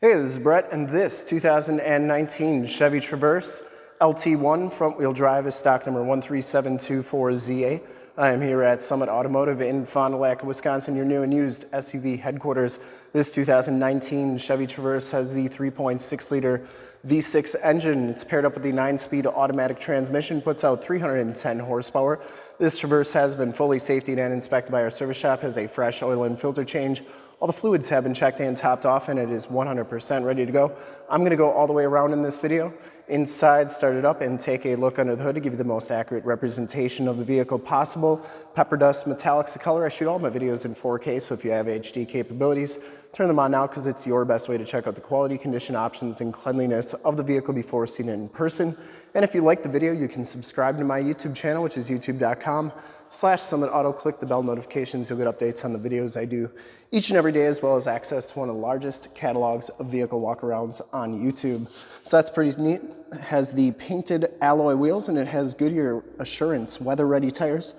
Hey, this is Brett, and this 2019 Chevy Traverse LT1 front wheel drive is stock number 13724ZA. I am here at Summit Automotive in Fond du Lac, Wisconsin, your new and used SUV headquarters. This 2019 Chevy Traverse has the 3.6 liter V6 engine. It's paired up with the 9-speed automatic transmission, puts out 310 horsepower. This Traverse has been fully safety and inspected by our service shop, has a fresh oil and filter change. All the fluids have been checked and topped off and it is 100% ready to go. I'm gonna go all the way around in this video inside, start it up, and take a look under the hood to give you the most accurate representation of the vehicle possible. Pepper Dust Metallic's the color. I shoot all my videos in 4K, so if you have HD capabilities, turn them on now because it's your best way to check out the quality, condition, options, and cleanliness of the vehicle before seeing it in person. And if you like the video, you can subscribe to my YouTube channel, which is youtube.com slash Summit Auto. Click the bell notifications. You'll get updates on the videos I do each and every day, as well as access to one of the largest catalogs of vehicle walkarounds on YouTube. So that's pretty neat. It has the painted alloy wheels and it has Goodyear Assurance weather-ready tires.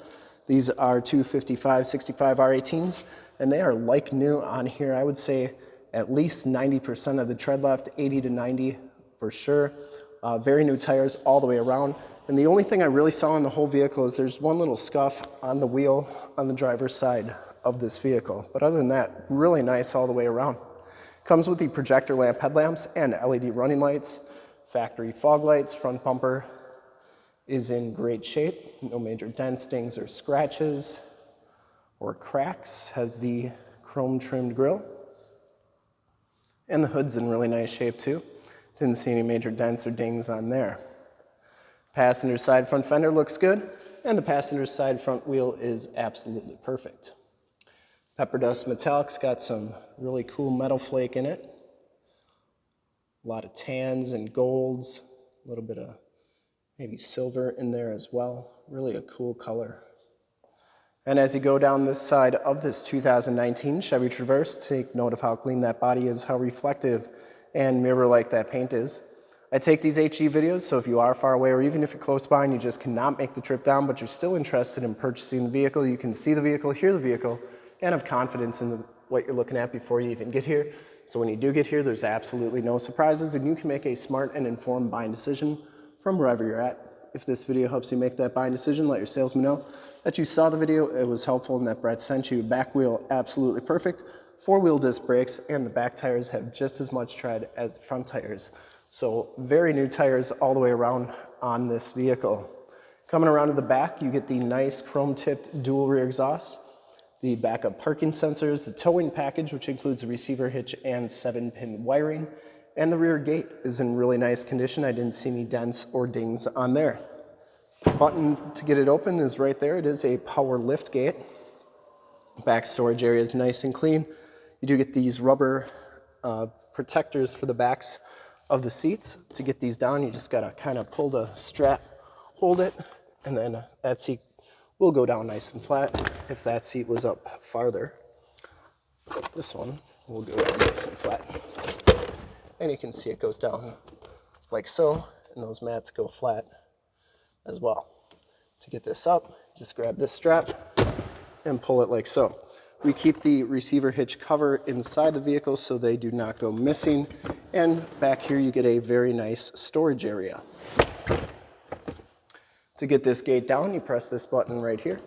These are 255 65 R18s and they are like new on here. I would say at least 90% of the tread left, 80 to 90 for sure. Uh, very new tires all the way around. And the only thing I really saw in the whole vehicle is there's one little scuff on the wheel on the driver's side of this vehicle. But other than that, really nice all the way around. Comes with the projector lamp headlamps and LED running lights, factory fog lights, front bumper is in great shape. No major dents, dings, or scratches or cracks. Has the chrome trimmed grille. And the hood's in really nice shape too. Didn't see any major dents or dings on there. Passenger side front fender looks good, and the passenger side front wheel is absolutely perfect. Pepper Dust Metallic's got some really cool metal flake in it. A lot of tans and golds, a little bit of maybe silver in there as well. Really a cool color. And as you go down this side of this 2019 Chevy Traverse, take note of how clean that body is, how reflective and mirror-like that paint is. I take these HD videos, so if you are far away or even if you're close by and you just cannot make the trip down, but you're still interested in purchasing the vehicle, you can see the vehicle, hear the vehicle, and have confidence in the, what you're looking at before you even get here. So when you do get here, there's absolutely no surprises and you can make a smart and informed buying decision from wherever you're at. If this video helps you make that buying decision, let your salesman know that you saw the video, it was helpful, and that Brett sent you. Back wheel, absolutely perfect. Four-wheel disc brakes, and the back tires have just as much tread as front tires. So very new tires all the way around on this vehicle. Coming around to the back, you get the nice chrome-tipped dual rear exhaust, the backup parking sensors, the towing package, which includes a receiver hitch and seven-pin wiring, and the rear gate is in really nice condition. I didn't see any dents or dings on there. Button to get it open is right there. It is a power lift gate. Back storage area is nice and clean. You do get these rubber uh, protectors for the backs of the seats. To get these down, you just gotta kind of pull the strap, hold it, and then uh, that seat will go down nice and flat if that seat was up farther. This one will go down nice and flat. And you can see it goes down like so, and those mats go flat as well. To get this up, just grab this strap and pull it like so. We keep the receiver hitch cover inside the vehicle so they do not go missing. And back here you get a very nice storage area. To get this gate down, you press this button right here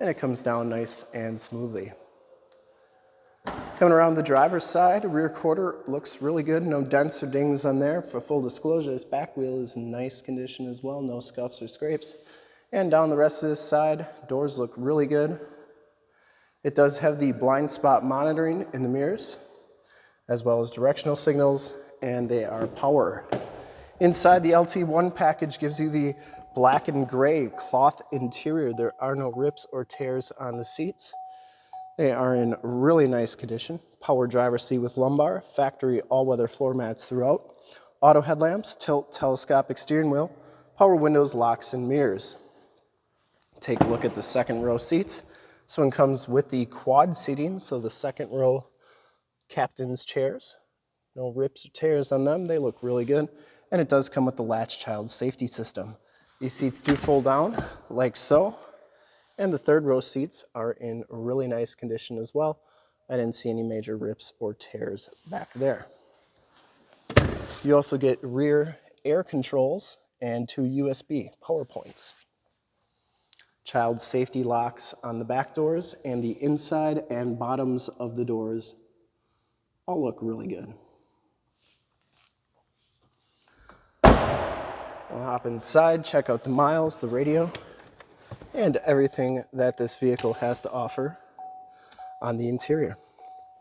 and it comes down nice and smoothly. Coming around the driver's side, rear quarter looks really good. No dents or dings on there. For full disclosure, this back wheel is in nice condition as well. No scuffs or scrapes. And down the rest of this side, doors look really good. It does have the blind spot monitoring in the mirrors, as well as directional signals, and they are power. Inside the LT1 package gives you the black and gray cloth interior. There are no rips or tears on the seats. They are in really nice condition. Power driver seat with lumbar, factory all-weather floor mats throughout, auto headlamps, tilt telescopic steering wheel, power windows, locks, and mirrors. Take a look at the second row seats. This one comes with the quad seating, so the second row captain's chairs. No rips or tears on them, they look really good. And it does come with the latch child safety system. These seats do fold down like so. And the third row seats are in really nice condition as well. I didn't see any major rips or tears back there. You also get rear air controls and two USB power points. Child safety locks on the back doors and the inside and bottoms of the doors all look really good. We'll hop inside, check out the miles, the radio, and everything that this vehicle has to offer on the interior.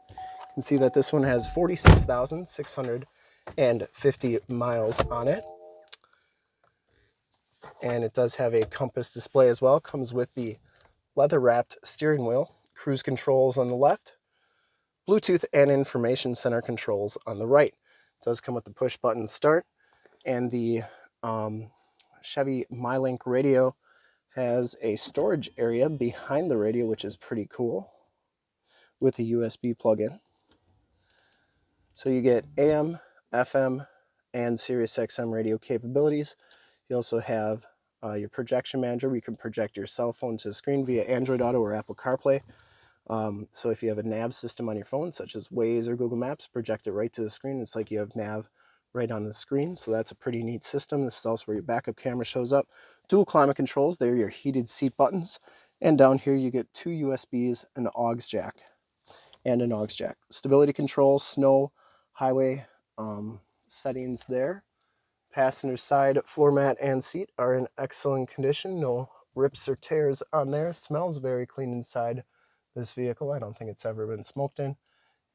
You can see that this one has 46,650 miles on it. And it does have a compass display as well. Comes with the leather wrapped steering wheel, cruise controls on the left, Bluetooth and information center controls on the right. It does come with the push button start and the um, Chevy MyLink radio has a storage area behind the radio, which is pretty cool with a USB plug-in. So you get AM, FM, and Sirius XM radio capabilities. You also have uh, your projection manager. You can project your cell phone to the screen via Android Auto or Apple CarPlay. Um, so if you have a nav system on your phone, such as Waze or Google Maps, project it right to the screen. It's like you have nav right on the screen. So that's a pretty neat system. This is also where your backup camera shows up. Dual climate controls, they're your heated seat buttons. And down here you get two USBs, an aux jack, and an aux jack. Stability control, snow, highway um, settings there. Passenger side floor mat and seat are in excellent condition. No rips or tears on there. Smells very clean inside this vehicle. I don't think it's ever been smoked in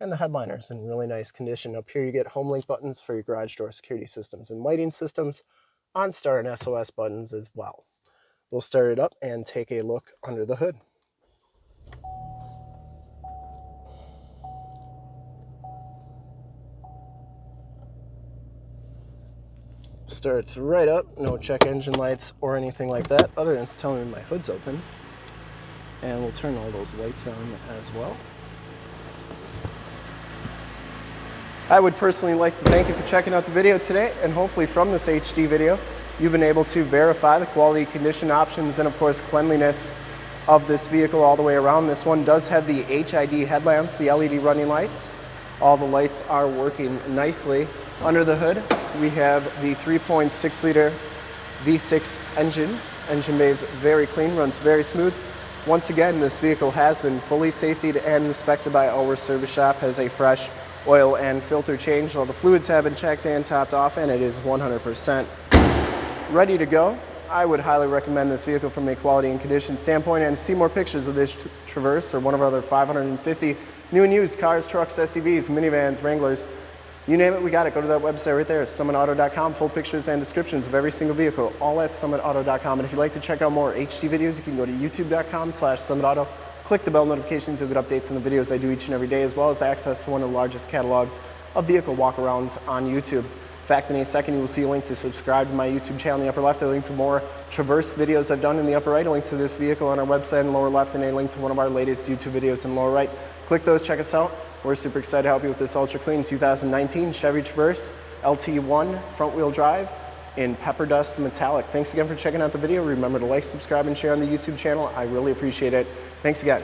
and the headliner's in really nice condition. Up here you get home link buttons for your garage door security systems and lighting systems, OnStar and SOS buttons as well. We'll start it up and take a look under the hood. Starts right up, no check engine lights or anything like that, other than it's telling me my hood's open. And we'll turn all those lights on as well. I would personally like to thank you for checking out the video today and hopefully from this HD video you've been able to verify the quality condition options and of course cleanliness of this vehicle all the way around. This one does have the HID headlamps, the LED running lights. All the lights are working nicely. Under the hood we have the 3.6 liter V6 engine. Engine bay is very clean, runs very smooth. Once again, this vehicle has been fully safetied and inspected by our service shop, has a fresh oil and filter change. All the fluids have been checked and topped off and it is 100% ready to go. I would highly recommend this vehicle from a quality and condition standpoint and see more pictures of this Traverse or one of our other 550 new and used cars, trucks, SUVs, minivans, Wranglers, you name it, we got it. Go to that website right there, summitauto.com, full pictures and descriptions of every single vehicle, all at summitauto.com. And if you'd like to check out more HD videos, you can go to youtube.com slash summitauto. Click the bell notifications, you'll get updates on the videos I do each and every day, as well as access to one of the largest catalogs of vehicle walkarounds on YouTube. In fact, in a second, you will see a link to subscribe to my YouTube channel in the upper left, a link to more Traverse videos I've done in the upper right, a link to this vehicle on our website in the lower left, and a link to one of our latest YouTube videos in the lower right. Click those, check us out. We're super excited to help you with this ultra clean 2019 Chevy Traverse LT1 front wheel drive in pepper dust metallic. Thanks again for checking out the video. Remember to like, subscribe, and share on the YouTube channel. I really appreciate it. Thanks again.